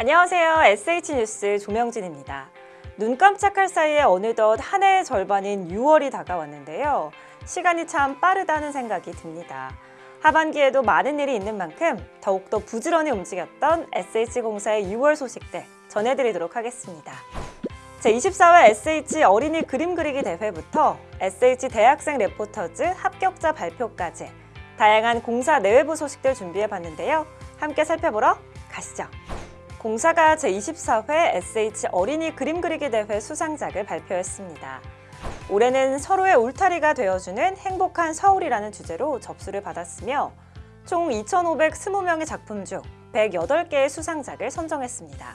안녕하세요. SH뉴스 조명진입니다. 눈 깜짝할 사이에 어느덧 한 해의 절반인 6월이 다가왔는데요. 시간이 참 빠르다는 생각이 듭니다. 하반기에도 많은 일이 있는 만큼 더욱더 부지런히 움직였던 SH공사의 6월 소식들 전해드리도록 하겠습니다. 제24회 SH 어린이 그림 그리기 대회부터 SH 대학생 레포터즈 합격자 발표까지 다양한 공사 내외부 소식들 준비해봤는데요. 함께 살펴보러 가시죠. 공사가 제24회 SH 어린이 그림 그리기 대회 수상작을 발표했습니다. 올해는 서로의 울타리가 되어주는 행복한 서울이라는 주제로 접수를 받았으며 총 2,520명의 작품 중 108개의 수상작을 선정했습니다.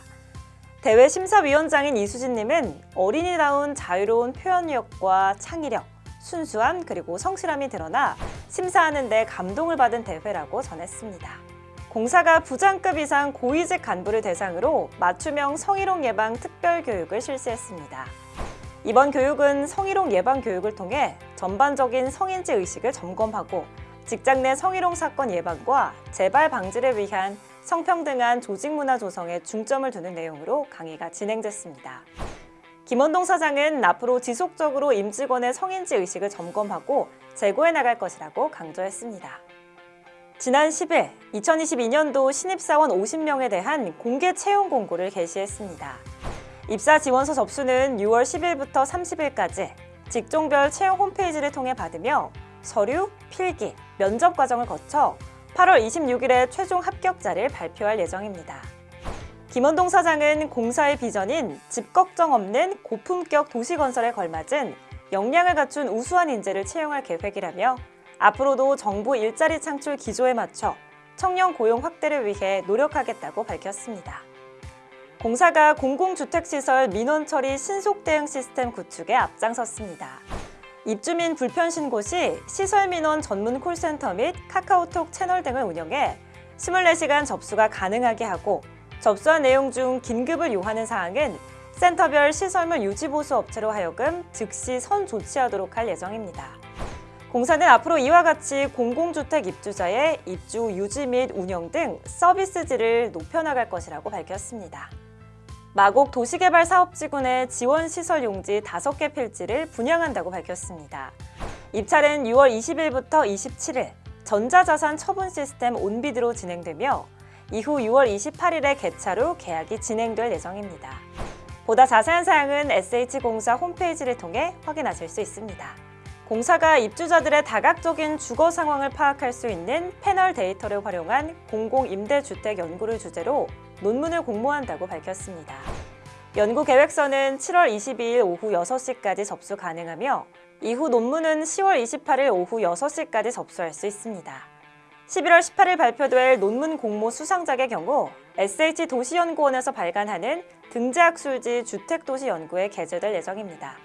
대회 심사위원장인 이수진님은 어린이다운 자유로운 표현력과 창의력, 순수함 그리고 성실함이 드러나 심사하는 데 감동을 받은 대회라고 전했습니다. 공사가 부장급 이상 고위직 간부를 대상으로 맞춤형 성희롱 예방 특별 교육을 실시했습니다. 이번 교육은 성희롱 예방 교육을 통해 전반적인 성인지 의식을 점검하고 직장 내 성희롱 사건 예방과 재발 방지를 위한 성평등한 조직 문화 조성에 중점을 두는 내용으로 강의가 진행됐습니다. 김원동 사장은 앞으로 지속적으로 임직원의 성인지 의식을 점검하고 제고해 나갈 것이라고 강조했습니다. 지난 10일 2022년도 신입사원 50명에 대한 공개 채용 공고를 게시했습니다. 입사 지원서 접수는 6월 10일부터 30일까지 직종별 채용 홈페이지를 통해 받으며 서류, 필기, 면접 과정을 거쳐 8월 26일에 최종 합격자를 발표할 예정입니다. 김원동 사장은 공사의 비전인 집 걱정 없는 고품격 도시건설에 걸맞은 역량을 갖춘 우수한 인재를 채용할 계획이라며 앞으로도 정부 일자리 창출 기조에 맞춰 청년 고용 확대를 위해 노력하겠다고 밝혔습니다. 공사가 공공주택시설 민원 처리 신속 대응 시스템 구축에 앞장섰습니다. 입주민 불편 신고 시 시설 민원 전문 콜센터 및 카카오톡 채널 등을 운영해 24시간 접수가 가능하게 하고 접수한 내용 중 긴급을 요하는 사항은 센터별 시설물 유지보수 업체로 하여금 즉시 선 조치하도록 할 예정입니다. 공사는 앞으로 이와 같이 공공주택 입주자의 입주 유지 및 운영 등 서비스질을 높여나갈 것이라고 밝혔습니다. 마곡 도시개발 사업지구내 지원시설 용지 5개 필지를 분양한다고 밝혔습니다. 입찰은 6월 20일부터 27일 전자자산 처분 시스템 온비드로 진행되며 이후 6월 28일에 개찰 후 계약이 진행될 예정입니다. 보다 자세한 사항은 SH공사 홈페이지를 통해 확인하실 수 있습니다. 공사가 입주자들의 다각적인 주거 상황을 파악할 수 있는 패널 데이터를 활용한 공공임대주택 연구를 주제로 논문을 공모한다고 밝혔습니다. 연구 계획서는 7월 22일 오후 6시까지 접수 가능하며 이후 논문은 10월 28일 오후 6시까지 접수할 수 있습니다. 11월 18일 발표될 논문 공모 수상작의 경우 SH도시연구원에서 발간하는 등재학술지 주택도시연구에 게재될 예정입니다.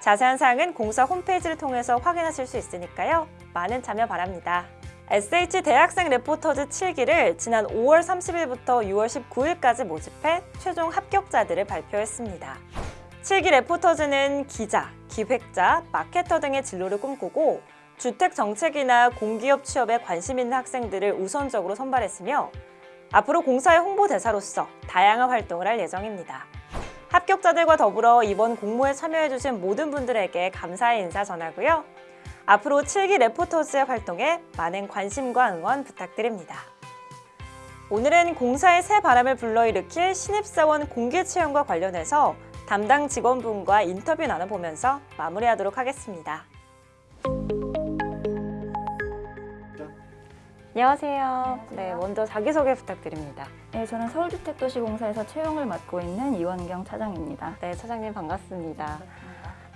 자세한 사항은 공사 홈페이지를 통해서 확인하실 수 있으니까요. 많은 참여 바랍니다. SH 대학생 레포터즈 7기를 지난 5월 30일부터 6월 19일까지 모집해 최종 합격자들을 발표했습니다. 7기 레포터즈는 기자, 기획자, 마케터 등의 진로를 꿈꾸고 주택 정책이나 공기업 취업에 관심 있는 학생들을 우선적으로 선발했으며 앞으로 공사의 홍보대사로서 다양한 활동을 할 예정입니다. 합격자들과 더불어 이번 공모에 참여해주신 모든 분들에게 감사의 인사 전하고요. 앞으로 7기 레포터즈의 활동에 많은 관심과 응원 부탁드립니다. 오늘은 공사의 새 바람을 불러일으킬 신입사원 공개 채용과 관련해서 담당 직원분과 인터뷰 나눠보면서 마무리하도록 하겠습니다. 안녕하세요. 네, 먼저 자기소개 부탁드립니다. 네, 저는 서울주택도시공사에서 채용을 맡고 있는 이원경 차장입니다. 네, 차장님 반갑습니다.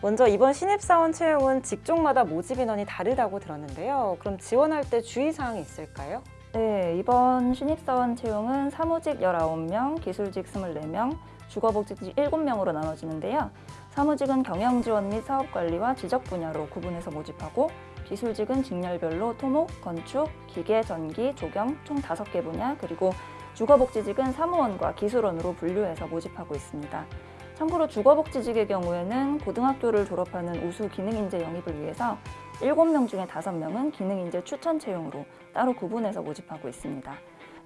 먼저 이번 신입사원 채용은 직종마다 모집 인원이 다르다고 들었는데요. 그럼 지원할 때 주의사항이 있을까요? 네, 이번 신입사원 채용은 사무직 19명, 기술직 24명, 주거복지직 7명으로 나눠지는데요. 사무직은 경영지원 및 사업관리와 지적 분야로 구분해서 모집하고 기술직은 직렬별로 토목, 건축, 기계, 전기, 조경 총 5개 분야 그리고 주거복지직은 사무원과 기술원으로 분류해서 모집하고 있습니다. 참고로 주거복지직의 경우에는 고등학교를 졸업하는 우수 기능인재 영입을 위해서 7명 중에 5명은 기능인재 추천 채용으로 따로 구분해서 모집하고 있습니다.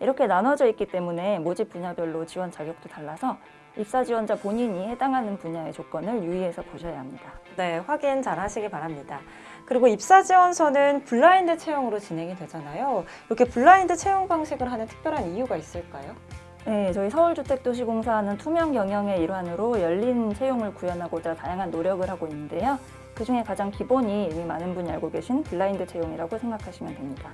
이렇게 나눠져 있기 때문에 모집 분야별로 지원 자격도 달라서 입사 지원자 본인이 해당하는 분야의 조건을 유의해서 보셔야 합니다. 네, 확인 잘 하시기 바랍니다. 그리고 입사 지원서는 블라인드 채용으로 진행이 되잖아요. 이렇게 블라인드 채용 방식을 하는 특별한 이유가 있을까요? 네, 저희 서울주택도시공사는 투명 경영의 일환으로 열린 채용을 구현하고자 다양한 노력을 하고 있는데요. 그 중에 가장 기본이 이미 많은 분이 알고 계신 블라인드 채용이라고 생각하시면 됩니다.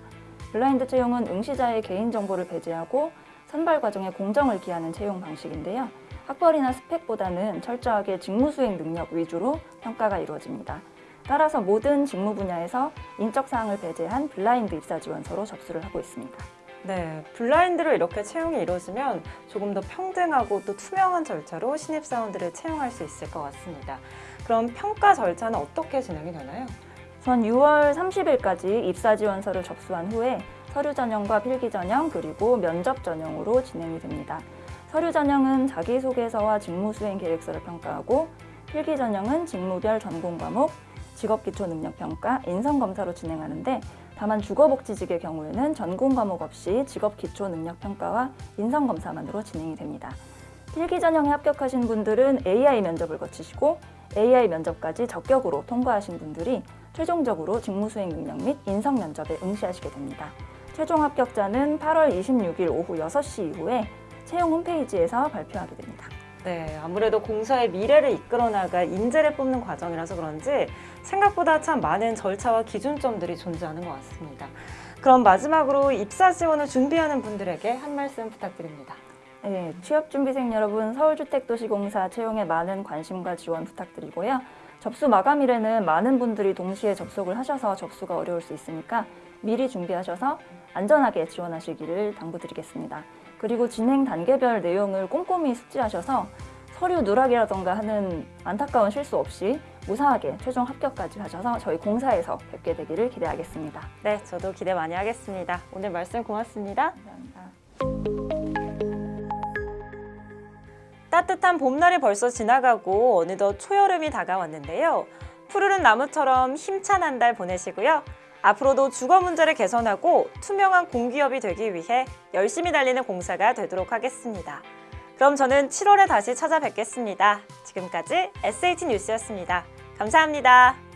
블라인드 채용은 응시자의 개인정보를 배제하고 선발 과정에 공정을 기하는 채용 방식인데요. 학벌이나 스펙보다는 철저하게 직무 수행 능력 위주로 평가가 이루어집니다. 따라서 모든 직무 분야에서 인적 사항을 배제한 블라인드 입사 지원서로 접수를 하고 있습니다. 네, 블라인드로 이렇게 채용이 이루어지면 조금 더 평등하고 또 투명한 절차로 신입사원들을 채용할 수 있을 것 같습니다. 그럼 평가 절차는 어떻게 진행이 되나요? 우선 6월 30일까지 입사 지원서를 접수한 후에 서류 전형과 필기 전형 그리고 면접 전형으로 진행이 됩니다. 서류 전형은 자기소개서와 직무 수행 계획서를 평가하고 필기 전형은 직무별 전공 과목, 직업 기초 능력 평가, 인성 검사로 진행하는데 다만 주거복지직의 경우에는 전공 과목 없이 직업 기초 능력 평가와 인성 검사만으로 진행이 됩니다. 필기 전형에 합격하신 분들은 AI 면접을 거치시고 AI 면접까지 적격으로 통과하신 분들이 최종적으로 직무 수행 능력 및 인성 면접에 응시하시게 됩니다. 최종 합격자는 8월 26일 오후 6시 이후에 채용 홈페이지에서 발표하게 됩니다. 네, 아무래도 공사의 미래를 이끌어 나갈 인재를 뽑는 과정이라서 그런지 생각보다 참 많은 절차와 기준점들이 존재하는 것 같습니다. 그럼 마지막으로 입사 지원을 준비하는 분들에게 한 말씀 부탁드립니다. 네, 취업준비생 여러분 서울주택도시공사 채용에 많은 관심과 지원 부탁드리고요. 접수 마감일에는 많은 분들이 동시에 접속을 하셔서 접수가 어려울 수 있으니까 미리 준비하셔서 안전하게 지원하시기를 당부드리겠습니다. 그리고 진행 단계별 내용을 꼼꼼히 숙지하셔서 서류 누락이라던가 하는 안타까운 실수 없이 무사하게 최종 합격까지 하셔서 저희 공사에서 뵙게 되기를 기대하겠습니다. 네, 저도 기대 많이 하겠습니다. 오늘 말씀 고맙습니다. 감사합니다. 따뜻한 봄날이 벌써 지나가고 어느덧 초여름이 다가왔는데요. 푸르른 나무처럼 힘찬 한 달 보내시고요. 앞으로도 주거 문제를 개선하고 투명한 공기업이 되기 위해 열심히 달리는 공사가 되도록 하겠습니다. 그럼 저는 7월에 다시 찾아뵙겠습니다. 지금까지 SH 뉴스였습니다. 감사합니다.